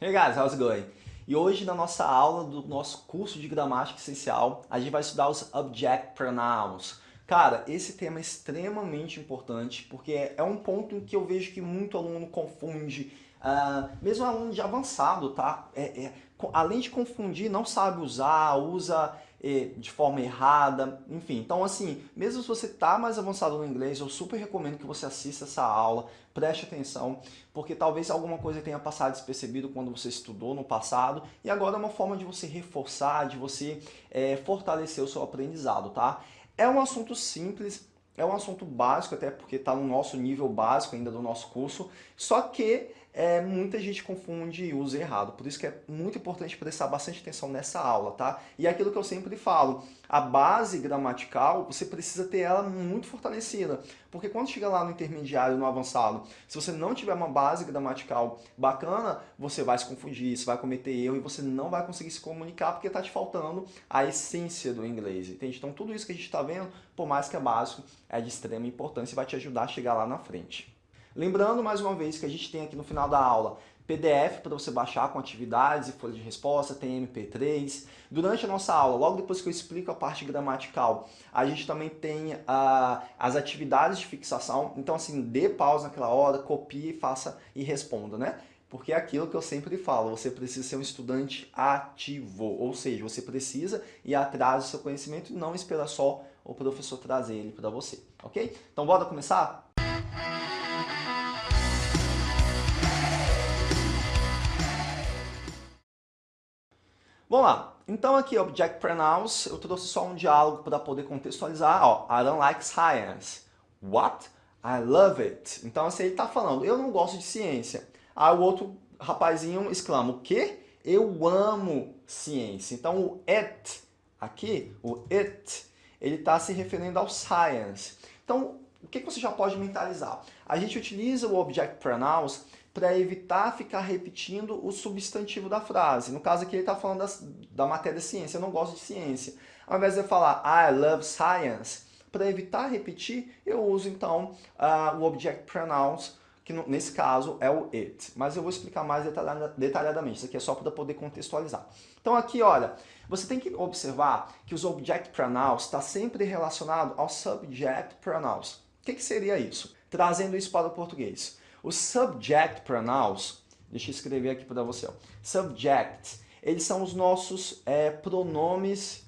Hey guys, how's it going? E hoje na nossa aula do nosso curso de gramática essencial, a gente vai estudar os object pronouns. Cara, esse tema é extremamente importante porque é um ponto em que eu vejo que muito aluno confunde, uh, mesmo aluno de avançado, tá? É, é, além de confundir, não sabe usar, usa de forma errada, enfim. Então, assim, mesmo se você está mais avançado no inglês, eu super recomendo que você assista essa aula, preste atenção, porque talvez alguma coisa tenha passado despercebido quando você estudou no passado, e agora é uma forma de você reforçar, de você é, fortalecer o seu aprendizado, tá? É um assunto simples, é um assunto básico, até porque está no nosso nível básico ainda do nosso curso, só que é, muita gente confunde e usa errado. Por isso que é muito importante prestar bastante atenção nessa aula, tá? E é aquilo que eu sempre falo, a base gramatical, você precisa ter ela muito fortalecida. Porque quando chega lá no intermediário, no avançado, se você não tiver uma base gramatical bacana, você vai se confundir, você vai cometer erro e você não vai conseguir se comunicar porque está te faltando a essência do inglês, entende? Então tudo isso que a gente está vendo, por mais que é básico, é de extrema importância e vai te ajudar a chegar lá na frente. Lembrando mais uma vez que a gente tem aqui no final da aula PDF para você baixar com atividades e folha de resposta, tem MP3. Durante a nossa aula, logo depois que eu explico a parte gramatical, a gente também tem uh, as atividades de fixação. Então, assim, dê pausa naquela hora, copie, faça e responda, né? Porque é aquilo que eu sempre falo, você precisa ser um estudante ativo, ou seja, você precisa ir atrás do seu conhecimento e não esperar só o professor trazer ele para você, ok? Então, bora começar? Vamos lá. Então aqui, Object Pronouns, eu trouxe só um diálogo para poder contextualizar. Ó, I don't like science. What? I love it. Então assim, ele está falando, eu não gosto de ciência. Aí o outro rapazinho exclama, o quê? Eu amo ciência. Então o it, aqui, o it, ele está se referindo ao science. Então, o que você já pode mentalizar? A gente utiliza o Object Pronouns para evitar ficar repetindo o substantivo da frase. No caso aqui ele está falando das, da matéria ciência, eu não gosto de ciência. Ao invés de eu falar I love science, para evitar repetir, eu uso então uh, o object pronouns, que no, nesse caso é o it. Mas eu vou explicar mais detalhadamente, isso aqui é só para poder contextualizar. Então aqui, olha, você tem que observar que os object pronouns está sempre relacionado ao subject pronouns. O que, que seria isso? Trazendo isso para o português. Os subject pronouns, deixa eu escrever aqui para você, ó. subject, eles são os nossos é, pronomes,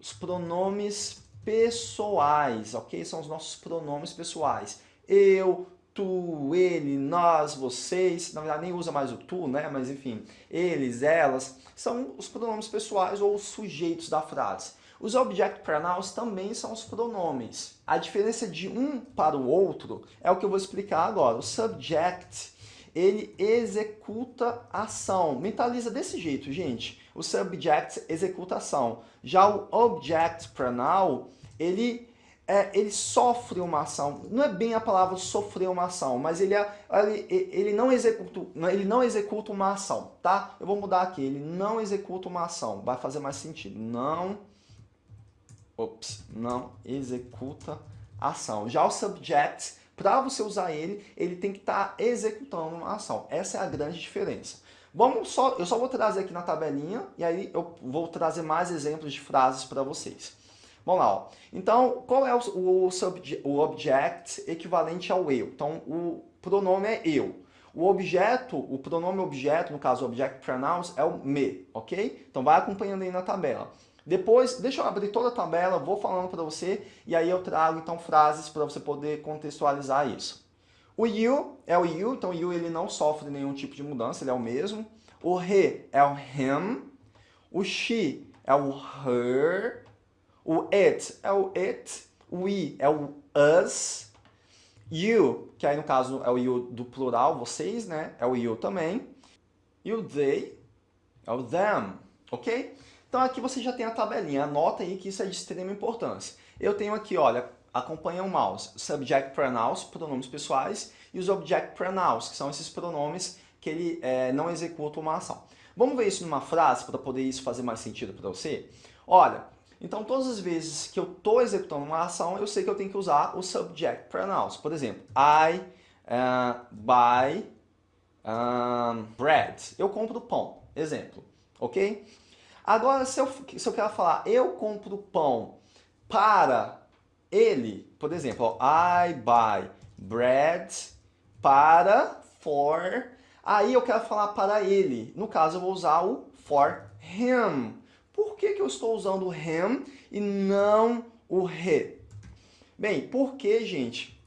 os pronomes pessoais, ok? São os nossos pronomes pessoais. Eu, tu, ele, nós, vocês, na verdade nem usa mais o tu, né? Mas enfim, eles, elas, são os pronomes pessoais ou os sujeitos da frase. Os object pronouns também são os pronomes. A diferença de um para o outro é o que eu vou explicar agora. O subject, ele executa ação. Mentaliza desse jeito, gente. O subject executa ação. Já o object pronoun, ele é, ele sofre uma ação. Não é bem a palavra sofrer uma ação, mas ele, é, ele, ele, não executa, ele não executa uma ação, tá? Eu vou mudar aqui. Ele não executa uma ação. Vai fazer mais sentido. Não ops, não executa ação. Já o subject, para você usar ele, ele tem que estar tá executando uma ação. Essa é a grande diferença. Vamos só, eu só vou trazer aqui na tabelinha e aí eu vou trazer mais exemplos de frases para vocês. Vamos lá, ó. Então, qual é o, o, subject, o object equivalente ao eu? Então, o pronome é eu. O objeto, o pronome objeto, no caso, o object pronouns, é o me, ok? Então, vai acompanhando aí na tabela. Depois, deixa eu abrir toda a tabela, vou falando para você e aí eu trago então frases para você poder contextualizar isso. O you é o you, então o you ele não sofre nenhum tipo de mudança, ele é o mesmo. O he é o him. O she é o her. O it é o it. O we é o us. You, que aí no caso é o you do plural, vocês, né? É o you também. E o they é o them, ok? Então aqui você já tem a tabelinha, anota aí que isso é de extrema importância. Eu tenho aqui, olha, acompanha o mouse, subject pronouns, pronomes pessoais, e os object pronouns, que são esses pronomes que ele é, não executa uma ação. Vamos ver isso numa frase para poder isso fazer mais sentido para você? Olha, então todas as vezes que eu estou executando uma ação, eu sei que eu tenho que usar o subject pronouns. Por exemplo, I uh, buy bread. Eu compro pão, exemplo, ok? Agora, se eu, se eu quero falar, eu compro pão para ele, por exemplo, I buy bread para, for, aí eu quero falar para ele. No caso, eu vou usar o for him. Por que, que eu estou usando o him e não o he? Bem, porque, gente,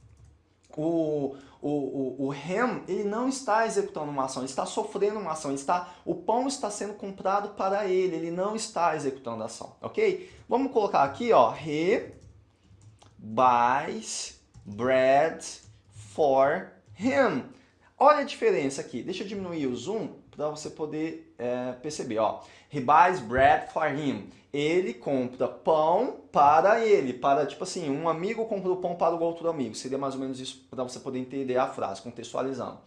o, o, o, o Ham, ele não está executando uma ação, ele está sofrendo uma ação, está, o pão está sendo comprado para ele, ele não está executando a ação, ok? Vamos colocar aqui, ó, he buys bread for him. Olha a diferença aqui, deixa eu diminuir o zoom para você poder é, perceber, ó. He buys bread for him. Ele compra pão para ele, para, tipo assim, um amigo compra o pão para o outro amigo. Seria mais ou menos isso para você poder entender a frase, contextualizando.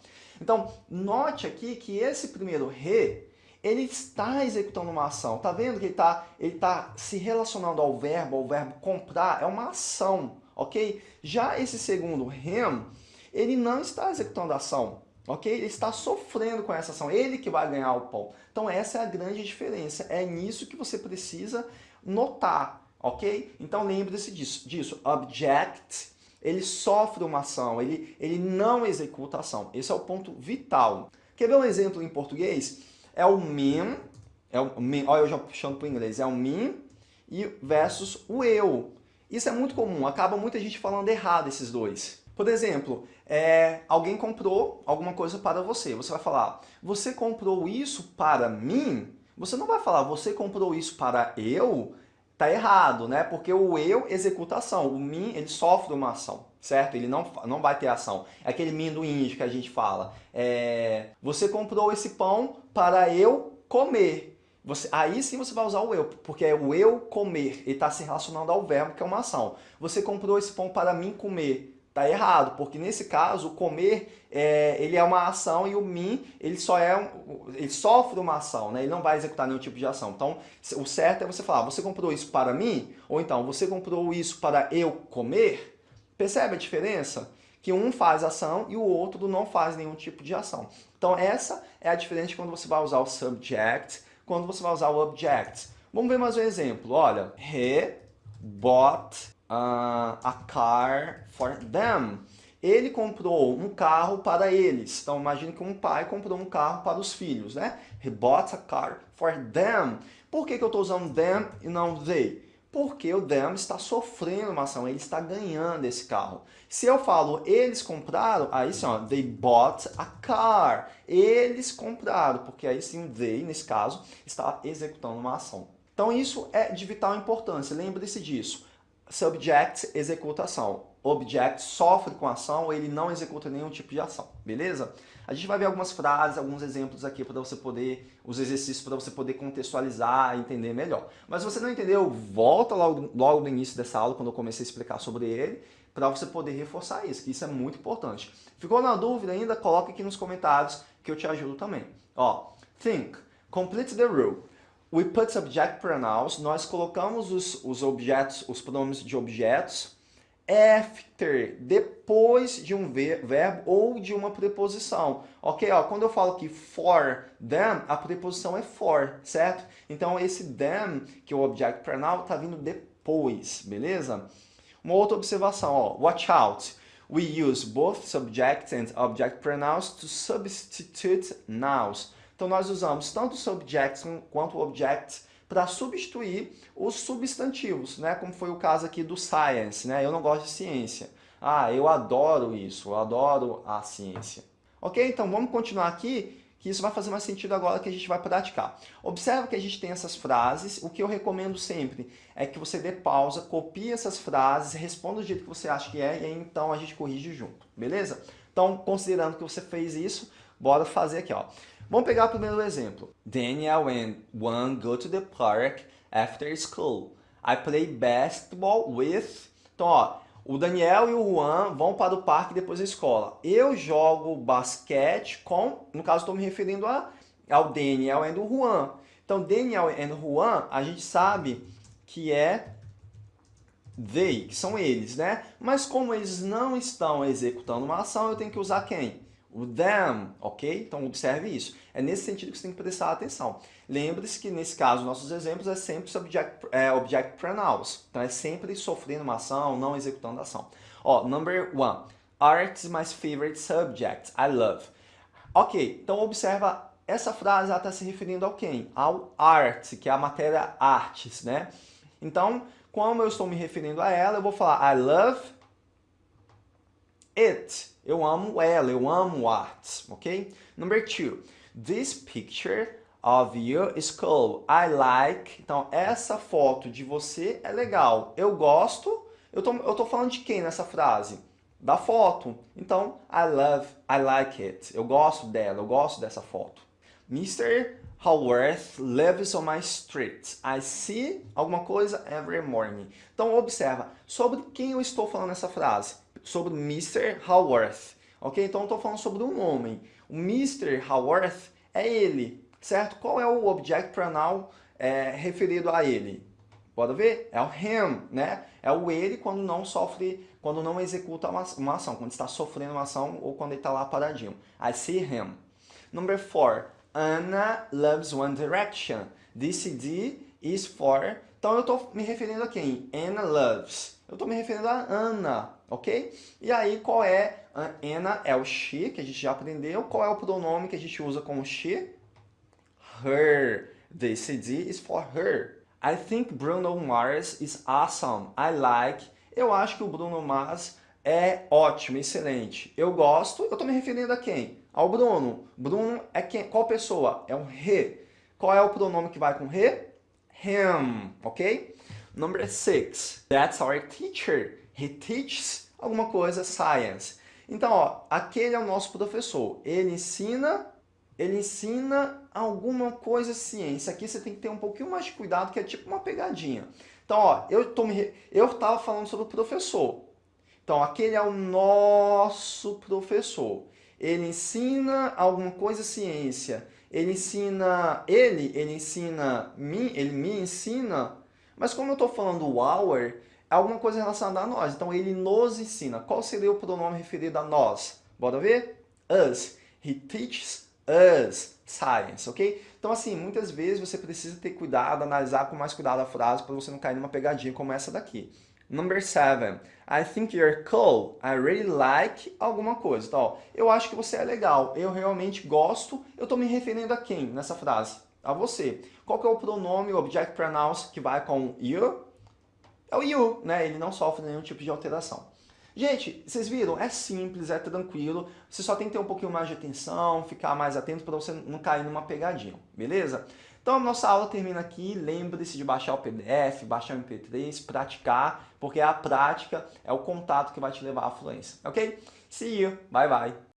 Então, note aqui que esse primeiro re, ele está executando uma ação. Tá vendo que ele está ele tá se relacionando ao verbo, ao verbo comprar, é uma ação, ok? Já esse segundo rem, ele não está executando a ação ok? Ele está sofrendo com essa ação, ele que vai ganhar o pão. Então essa é a grande diferença, é nisso que você precisa notar, ok? Então lembre-se disso, disso, object, ele sofre uma ação, ele, ele não executa a ação, esse é o ponto vital. Quer ver um exemplo em português? É o me, é o me, olha eu já puxando para o inglês, é o me e versus o eu. Isso é muito comum, acaba muita gente falando errado esses dois. Por exemplo, é, alguém comprou alguma coisa para você. Você vai falar, você comprou isso para mim? Você não vai falar, você comprou isso para eu? Tá errado, né? Porque o eu executa a ação. O mim, ele sofre uma ação, certo? Ele não, não vai ter ação. É aquele mim do índio que a gente fala. É, você comprou esse pão para eu comer. Você, aí sim você vai usar o eu, porque é o eu comer. Ele está se relacionando ao verbo, que é uma ação. Você comprou esse pão para mim comer. Tá errado, porque nesse caso o comer é, ele é uma ação e o mim ele só é um, ele sofre uma ação, né? Ele não vai executar nenhum tipo de ação. Então o certo é você falar, você comprou isso para mim? Ou então você comprou isso para eu comer? Percebe a diferença? Que um faz ação e o outro não faz nenhum tipo de ação. Então essa é a diferença quando você vai usar o subject, quando você vai usar o object. Vamos ver mais um exemplo. Olha, he bought uh, a car for them. Ele comprou um carro para eles. Então imagine que um pai comprou um carro para os filhos, né? He bought a car for them. Por que, que eu estou usando them e não they? Porque o them está sofrendo uma ação, ele está ganhando esse carro. Se eu falo eles compraram, aí sim, ó, they bought a car. Eles compraram, porque aí sim they, nesse caso, está executando uma ação. Então isso é de vital importância, lembre-se disso subject executa ação. Object sofre com ação ele não executa nenhum tipo de ação, beleza? A gente vai ver algumas frases, alguns exemplos aqui para você poder, os exercícios para você poder contextualizar e entender melhor. Mas se você não entendeu, volta logo, logo no início dessa aula, quando eu comecei a explicar sobre ele, para você poder reforçar isso, que isso é muito importante. Ficou na dúvida ainda? Coloque aqui nos comentários que eu te ajudo também. Ó, think, complete the rule. We put subject pronouns, nós colocamos os, os objetos, os pronomes de objetos after, depois de um verbo ou de uma preposição. Ok? Ó, quando eu falo aqui for them, a preposição é for, certo? Então esse them, que é o object pronoun, está vindo depois, beleza? Uma outra observação, ó, watch out. We use both subject and object pronouns to substitute nouns. Então nós usamos tanto subjects quanto objects para substituir os substantivos, né? como foi o caso aqui do science. Né? Eu não gosto de ciência. Ah, eu adoro isso, eu adoro a ciência. Ok? Então vamos continuar aqui, que isso vai fazer mais sentido agora que a gente vai praticar. Observa que a gente tem essas frases, o que eu recomendo sempre é que você dê pausa, copie essas frases, responda do jeito que você acha que é, e aí então a gente corrige junto, beleza? Então, considerando que você fez isso, bora fazer aqui, ó. Vamos pegar o primeiro exemplo. Daniel and Juan go to the park after school. I play basketball with... Então, ó, o Daniel e o Juan vão para o parque depois da escola. Eu jogo basquete com... No caso, estou me referindo a, ao Daniel e ao Juan. Então, Daniel e Juan, a gente sabe que é they, que são eles, né? Mas como eles não estão executando uma ação, eu tenho que usar quem? O them, ok? Então observe isso. É nesse sentido que você tem que prestar atenção. Lembre-se que nesse caso, nossos exemplos é sempre subject, é, object pronouns. Então é sempre sofrendo uma ação, não executando a ação. Ó, number one. Art is my favorite subject. I love. Ok, então observa, essa frase está se referindo ao quem? Ao art, que é a matéria artes, né? Então, como eu estou me referindo a ela, eu vou falar I love it. Eu amo ela, eu amo artes, ok? Number two. This picture of you is cool. I like. Então, essa foto de você é legal. Eu gosto. Eu tô, eu tô falando de quem nessa frase? Da foto. Então, I love, I like it. Eu gosto dela, eu gosto dessa foto. Mr. Haworth lives on my street. I see alguma coisa every morning. Então, observa, sobre quem eu estou falando nessa frase? Sobre Mr. Haworth. Ok? Então, estou falando sobre um homem. O Mr. Haworth é ele, certo? Qual é o object pronoun é, referido a ele? Pode ver? É o him, né? É o ele quando não sofre, quando não executa uma, uma ação, quando está sofrendo uma ação ou quando ele está lá paradinho. I see him. Number four. Anna loves One Direction. This CD is for... Então eu estou me referindo a quem? Anna loves. Eu estou me referindo a Ana, ok? E aí qual é? Anna é o she, que a gente já aprendeu. Qual é o pronome que a gente usa como she? Her. The CD is for her. I think Bruno Mars is awesome. I like. Eu acho que o Bruno Mars é ótimo, excelente. Eu gosto, eu estou me referindo a quem? Ao Bruno. Bruno é quem? Qual pessoa? É um he. Qual é o pronome que vai com he? Him, ok? Number six. That's our teacher. He teaches alguma coisa, science. Então, ó, aquele é o nosso professor. Ele ensina, ele ensina alguma coisa ciência. Aqui você tem que ter um pouquinho mais de cuidado, que é tipo uma pegadinha. Então, ó, eu, tô me, eu tava falando sobre o professor. Então, aquele é o nosso professor. Ele ensina alguma coisa ciência. Ele ensina, ele, ele ensina, me, ele me ensina. Mas como eu estou falando our, é alguma coisa relacionada a nós. Então, ele nos ensina. Qual seria o pronome referido a nós? Bora ver? Us. He teaches us science, ok? Então, assim, muitas vezes você precisa ter cuidado, analisar com mais cuidado a frase para você não cair numa pegadinha como essa daqui. Number seven. I think you're cool. I really like alguma coisa. Então, ó, eu acho que você é legal. Eu realmente gosto. Eu estou me referindo a quem nessa frase? A você. Qual que é o pronome, o object pronouns que vai com you? É o you, né? Ele não sofre nenhum tipo de alteração. Gente, vocês viram? É simples, é tranquilo. Você só tem que ter um pouquinho mais de atenção, ficar mais atento para você não cair numa pegadinha, beleza? Então a nossa aula termina aqui. Lembre-se de baixar o PDF, baixar o MP3, praticar, porque a prática é o contato que vai te levar à fluência, ok? See you, bye bye!